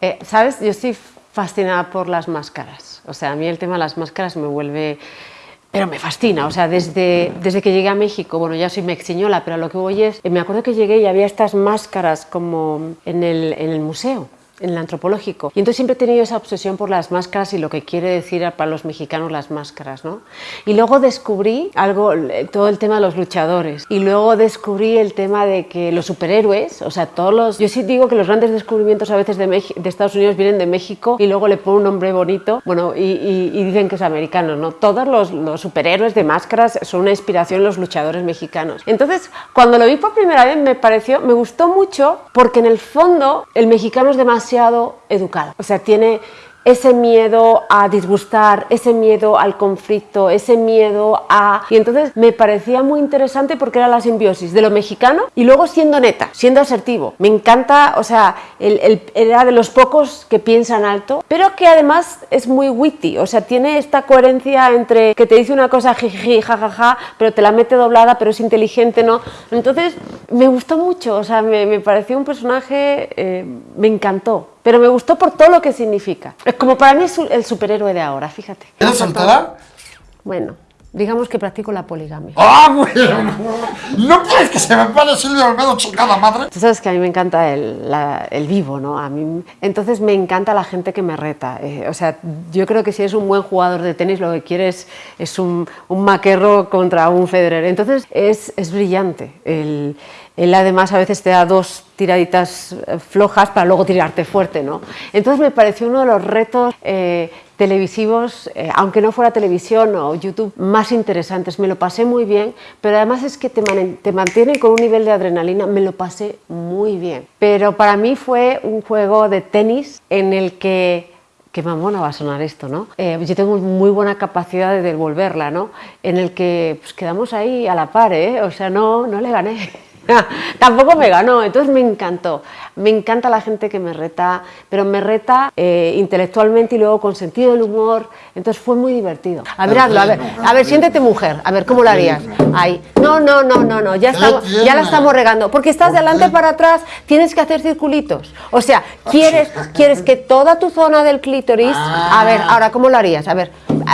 Eh, ¿Sabes? Yo estoy fascinada por las máscaras. O sea, a mí el tema de las máscaras me vuelve... Pero me fascina, o sea, desde, desde que llegué a México, bueno, ya soy mexiñola, pero lo que voy es, me acuerdo que llegué y había estas máscaras como en el, en el museo, en el antropológico. Y entonces siempre he tenido esa obsesión por las máscaras y lo que quiere decir para los mexicanos las máscaras, ¿no? Y luego descubrí algo, todo el tema de los luchadores. Y luego descubrí el tema de que los superhéroes, o sea, todos los... Yo sí digo que los grandes descubrimientos a veces de, de Estados Unidos vienen de México y luego le ponen un nombre bonito, bueno, y, y, y dicen que es americano, ¿no? Todos los, los, superhéroes de máscaras son una inspiración los luchadores mexicanos. Entonces, cuando lo vi por primera vez me pareció, me gustó mucho porque en el fondo el mexicano es demasiado educado. O sea, tiene ese miedo a disgustar, ese miedo al conflicto, ese miedo a... Y entonces me parecía muy interesante porque era la simbiosis de lo mexicano y luego siendo neta, siendo asertivo. Me encanta, o sea, el, era de los pocos que piensan alto, pero que además es muy witty, o sea, tiene esta coherencia entre que te dice una cosa jiji, jajaja, pero te la mete doblada, pero es inteligente, ¿no? Entonces me gustó mucho, o sea, me, me pareció un personaje, eh, me encantó pero me gustó por todo lo que significa. Es como para mí es el superhéroe de ahora, fíjate. ¿Eres soltera? Bueno, digamos que practico la poligamia. ¡Ah, bueno! ¿No quieres que se me pare Silvia Olmedo chingada madre? Tú sabes que a mí me encanta el, el, vivo, ¿no? A mí, entonces me encanta la gente que me reta. Eh, o sea, yo creo que si eres un buen jugador de tenis, lo que quieres es un, un maquerro contra un Federer. Entonces es, es brillante el él además a veces te da dos tiraditas eh, flojas para luego tirarte fuerte, ¿no? Entonces me pareció uno de los retos eh, televisivos, eh, aunque no fuera televisión o YouTube, más interesantes. Me lo pasé muy bien, pero además es que te, man te mantienen con un nivel de adrenalina, me lo pasé muy bien. Pero para mí fue un juego de tenis en el que qué mamona va a sonar esto, ¿no? Eh, yo tengo muy buena capacidad de devolverla, ¿no? En el que pues, quedamos ahí a la par, ¿eh? O sea, no, no le gané. Tampoco me ganó, entonces me encantó. Me encanta la gente que me reta, pero me reta eh, intelectualmente y luego con sentido del humor, entonces fue muy divertido. A ver, hazlo, a ver, a ver, siéntete mujer, a ver, ¿cómo lo harías? Ahí. No, no, no, no, no, ya, estamos, ya la estamos regando, porque estás de adelante para atrás, tienes que hacer circulitos. O sea, quieres, quieres que toda tu zona del clítoris, a ver, ahora, ¿cómo lo harías? A ver,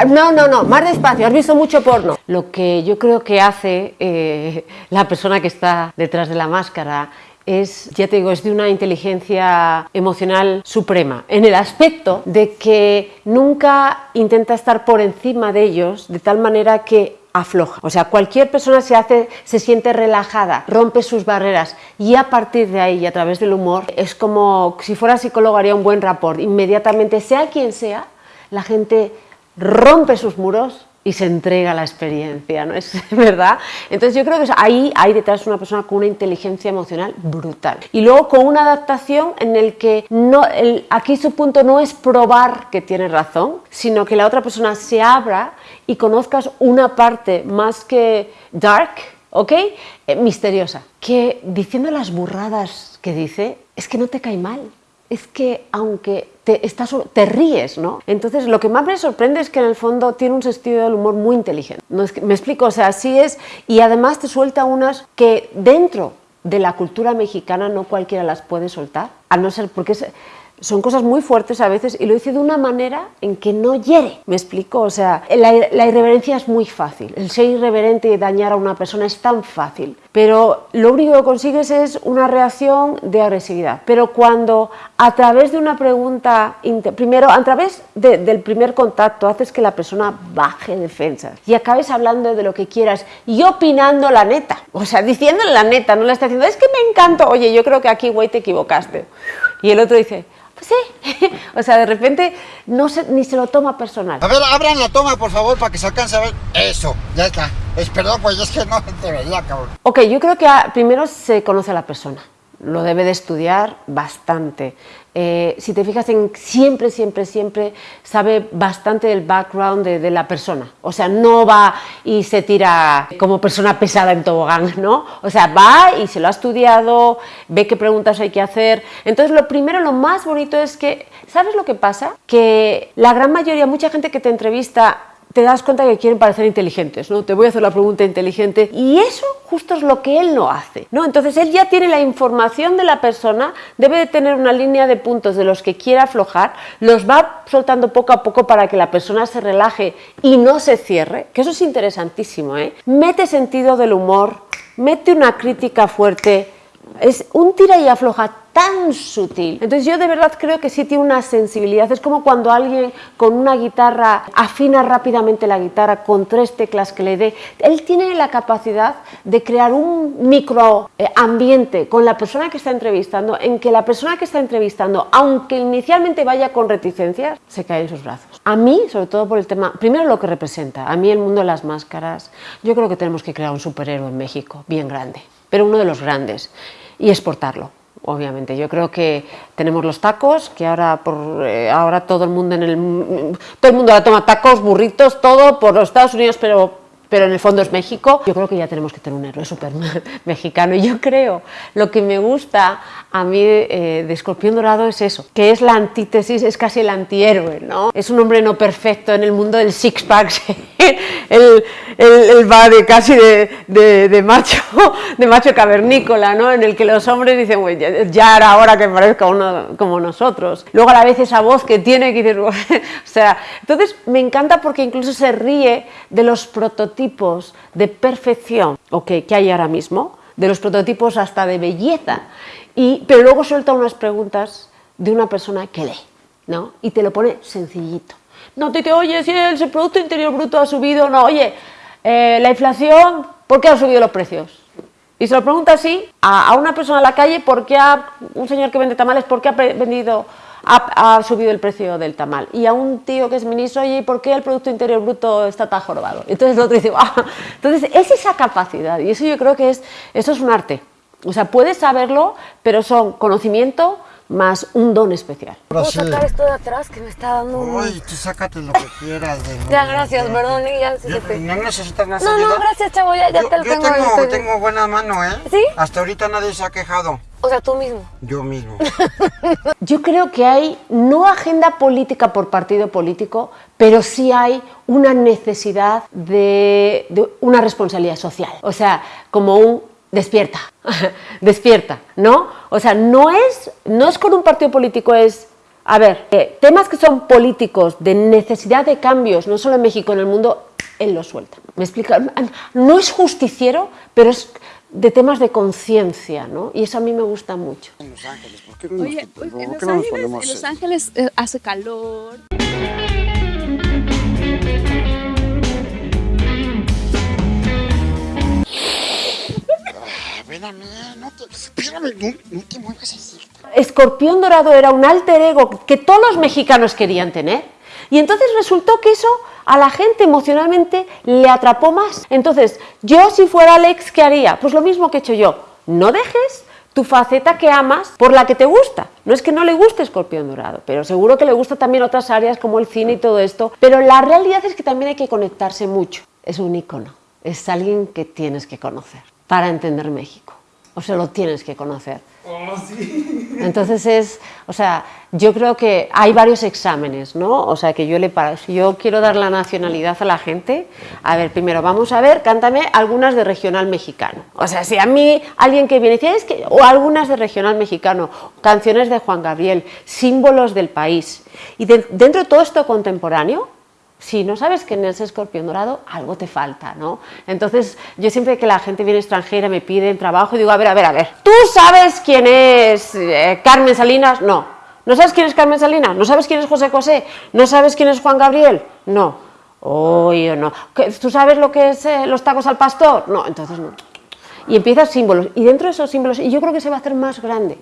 no, no, no, más despacio, has visto mucho porno. Lo que yo creo que hace eh, la persona que está detrás de la máscara es, ya te digo, es de una inteligencia emocional suprema, en el aspecto de que nunca intenta estar por encima de ellos de tal manera que afloja. O sea, cualquier persona se, hace, se siente relajada, rompe sus barreras y a partir de ahí y a través del humor es como si fuera psicólogo haría un buen rapport. Inmediatamente, sea quien sea, la gente rompe sus muros y se entrega a la experiencia, ¿no es verdad? Entonces yo creo que ahí hay detrás una persona con una inteligencia emocional brutal. Y luego con una adaptación en el que no, aquí su punto no es probar que tiene razón, sino que la otra persona se abra y conozcas una parte más que dark, ¿ok? Eh, misteriosa. Que diciendo las burradas que dice, es que no te cae mal. Es que aunque te, estás, te ríes, ¿no? Entonces lo que más me sorprende es que en el fondo tiene un sentido del humor muy inteligente. No es que, me explico, o sea, así es, y además te suelta unas que dentro de la cultura mexicana no cualquiera las puede soltar, a no ser porque es, son cosas muy fuertes a veces y lo dice de una manera en que no hiere. ¿Me explico? O sea, la, la, irreverencia es muy fácil. El ser irreverente y dañar a una persona es tan fácil. Pero lo único que consigues es una reacción de agresividad. Pero cuando a través de una pregunta, primero a través de, del primer contacto, haces que la persona baje defensas y acabes hablando de lo que quieras y opinando la neta. O sea, diciendo la neta, no le estás diciendo, es que me encanta, oye, yo creo que aquí, güey, te equivocaste. Y el otro dice, pues sí. o sea, de repente no se, ni se lo toma personal. A ver, abran la toma, por favor, para que se alcance a ver. Eso, ya está. Es, perdón, pues es que no te veía, cabrón. Ok, yo creo que a, primero se conoce a la persona. Lo debe de estudiar bastante. Eh, si te fijas en siempre, siempre, siempre sabe bastante del background de, de, la persona. O sea, no va y se tira como persona pesada en tobogán, ¿no? O sea, va y se lo ha estudiado, ve qué preguntas hay que hacer. Entonces, lo primero, lo más bonito es que, ¿sabes lo que pasa? Que la gran mayoría, mucha gente que te entrevista te das cuenta que quieren parecer inteligentes, ¿no? Te voy a hacer la pregunta inteligente y eso justo es lo que él no hace, ¿no? Entonces él ya tiene la información de la persona, debe de tener una línea de puntos de los que quiere aflojar, los va soltando poco a poco para que la persona se relaje y no se cierre, que eso es interesantísimo, ¿eh? Mete sentido del humor, mete una crítica fuerte, es un tira y afloja tan sutil. Entonces yo de verdad creo que sí tiene una sensibilidad. Es como cuando alguien con una guitarra afina rápidamente la guitarra con tres teclas que le dé. Él tiene la capacidad de crear un micro eh, ambiente con la persona que está entrevistando en que la persona que está entrevistando, aunque inicialmente vaya con reticencias, se cae en sus brazos. A mí, sobre todo por el tema, primero lo que representa, a mí el mundo de las máscaras, yo creo que tenemos que crear un superhéroe en México, bien grande, pero uno de los grandes, y exportarlo obviamente. Yo creo que tenemos los tacos, que ahora por eh, ahora todo el mundo en el todo el mundo la toma tacos, burritos, todo por los Estados Unidos, pero pero en el fondo es México. Yo creo que ya tenemos que tener un héroe súper mexicano. Y yo creo, lo que me gusta a mí eh, de Escorpión Dorado es eso, que es la antítesis, es casi el antihéroe, ¿no? Es un hombre no perfecto en el mundo del six-pack, él, va de casi de, macho, de macho cavernícola, ¿no? En el que los hombres dicen, ya, era hora que parezca uno como nosotros. Luego a la vez esa voz que tiene, que dices, o sea, entonces me encanta porque incluso se ríe de los prototipos de perfección que hay ahora mismo, de los prototipos hasta de belleza pero luego suelta unas preguntas de una persona que lee, ¿no? Y te lo pone sencillito. No te dice, oye, si el Producto Interior Bruto ha subido, no, oye, eh, la inflación, ¿por qué han subido los precios? Y se lo pregunta así a, una persona en la calle, ¿por qué ha, un señor que vende tamales, por qué ha vendido, ha, subido el precio del tamal? Y a un tío que es ministro, oye, ¿por qué el Producto Interior Bruto está tan jorobado? Entonces el otro dice, ah". entonces es esa capacidad, y eso yo creo que es, eso es un arte. O sea, puedes saberlo, pero son conocimiento más un don especial. ¿Puedo sacar esto de atrás que me está dando un... Uy, tú sácate lo que quieras. De ya, gracias, perdón. Ya, no necesitas más No, ayuda. no, gracias, chavo, ya, ya yo, te lo yo tengo. Yo tengo, buena mano, ¿eh? ¿Sí? Hasta ahorita nadie se ha quejado. O sea, tú mismo. Yo mismo. yo creo que hay no agenda política por partido político, pero sí hay una necesidad de, de una responsabilidad social. O sea, como un despierta, despierta, ¿no? O sea, no es, no es con un partido político, es, a ver, eh, temas que son políticos, de necesidad de cambios, no solo en México, en el mundo, él lo suelta. ¿Me explica? No es justiciero, pero es de temas de conciencia, ¿no? Y eso a mí me gusta mucho. En Los Ángeles, ¿por qué no Oye, pues, en, Los Ángeles, en Los Ángeles eh, hace calor. Espérame, no, te muevas así. Escorpión Dorado era un alter ego que todos los mexicanos querían tener. Y entonces resultó que eso a la gente emocionalmente le atrapó más. Entonces, yo si fuera Alex, ¿qué haría? Pues lo mismo que he hecho yo. No dejes tu faceta que amas por la que te gusta. No es que no le guste Escorpión Dorado, pero seguro que le gusta también otras áreas como el cine y todo esto. Pero la realidad es que también hay que conectarse mucho. Es un icono, es alguien que tienes que conocer para entender México. O sea, lo tienes que conocer. Oh, sí. Entonces es, o sea, yo creo que hay varios exámenes, ¿no? O sea, que yo le para, si yo quiero dar la nacionalidad a la gente, a ver, primero vamos a ver, cántame algunas de regional mexicano. O sea, si a mí alguien que viene dice, es que, o algunas de regional mexicano, canciones de Juan Gabriel, símbolos del país. Y dentro de todo esto contemporáneo, si no sabes quién es escorpión dorado, algo te falta, ¿no? Entonces, yo siempre que la gente viene extranjera, me pide trabajo, digo, a ver, a ver, a ver, ¿tú sabes quién es eh, Carmen Salinas? No. ¿No sabes quién es Carmen Salinas? ¿No sabes quién es José José? ¿No sabes quién es Juan Gabriel? No. Oye, no. ¿Tú sabes lo que es eh, los tacos al pastor? No, entonces no. Y empiezas símbolos. Y dentro de esos símbolos, y yo creo que se va a hacer más grande,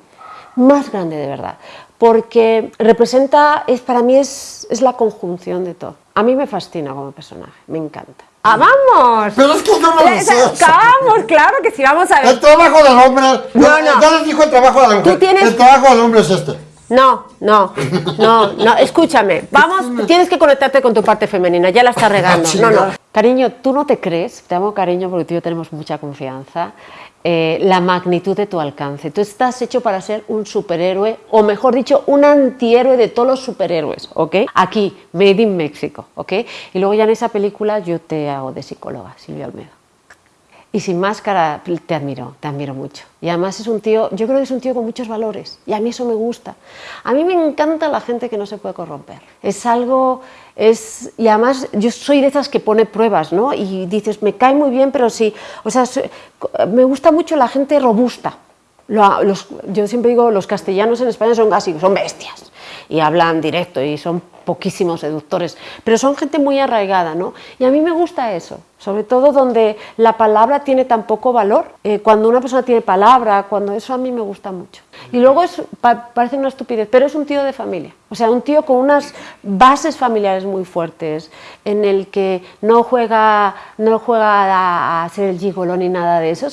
más grande de verdad, porque representa, es, para mí es, es la conjunción de todo. A mí me fascina como personaje, me encanta. ¡Ah, vamos! Pero es que yo no lo sé. Vamos, claro que sí, vamos a ver. El trabajo del hombre. No, no. Ya les dijo el trabajo de la mujer. ¿Tú tienes... El trabajo del hombre es este. No, no, no, no, escúchame, vamos, tienes que conectarte con tu parte femenina, ya la estás regando. No, no, cariño, tú no te crees, te amo cariño porque tú y yo tenemos mucha confianza, eh, la magnitud de tu alcance. Tú estás hecho para ser un superhéroe, o mejor dicho, un antihéroe de todos los superhéroes, ¿ok? Aquí, Made in Mexico, ¿ok? Y luego ya en esa película yo te hago de psicóloga, Silvia Olmedo. Y sin máscara te admiro, te admiro mucho. Y además es un tío, yo creo que es un tío con muchos valores. Y a mí eso me gusta. A mí me encanta la gente que no se puede corromper. Es algo, es, y además yo soy de esas que pone pruebas, ¿no? Y dices, me cae muy bien, pero sí, o sea, me gusta mucho la gente robusta. Los, yo siempre digo, los castellanos en España son así, son bestias. Y hablan directo y son poquísimos seductores, pero son gente muy arraigada, ¿no? Y a mí me gusta eso, sobre todo donde la palabra tiene tan poco valor, eh, cuando una persona tiene palabra, cuando eso a mí me gusta mucho. Y luego es, parece una estupidez, pero es un tío de familia, o sea, un tío con unas bases familiares muy fuertes, en el que no juega, no juega a, ser el gigolo ni nada de eso.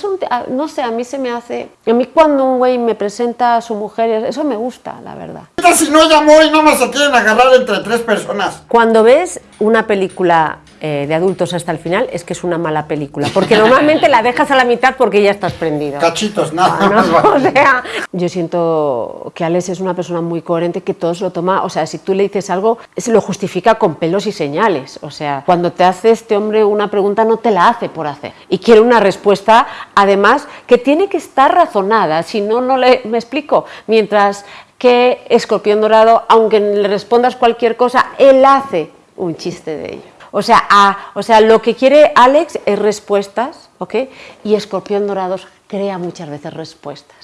no sé, a mí se me hace, a mí cuando un güey me presenta a su mujer, eso me gusta, la verdad. Si no llamó y no me se quieren agarrar entre tres personas. Cuando ves una película eh, de adultos hasta el final, es que es una mala película, porque normalmente la dejas a la mitad porque ya estás prendido. Cachitos, nada ah, o sea, yo siento que Alex es una persona muy coherente, que todo se lo toma, o sea, si tú le dices algo, se lo justifica con pelos y señales, o sea, cuando te hace este hombre una pregunta, no te la hace por hacer, y quiere una respuesta, además, que tiene que estar razonada, si no, no le, me explico, mientras que Escorpión Dorado, aunque le respondas cualquier cosa, él hace un chiste de ello. O sea, o sea, lo que quiere Alex es respuestas, ¿ok? Y Escorpión Dorado crea muchas veces respuestas.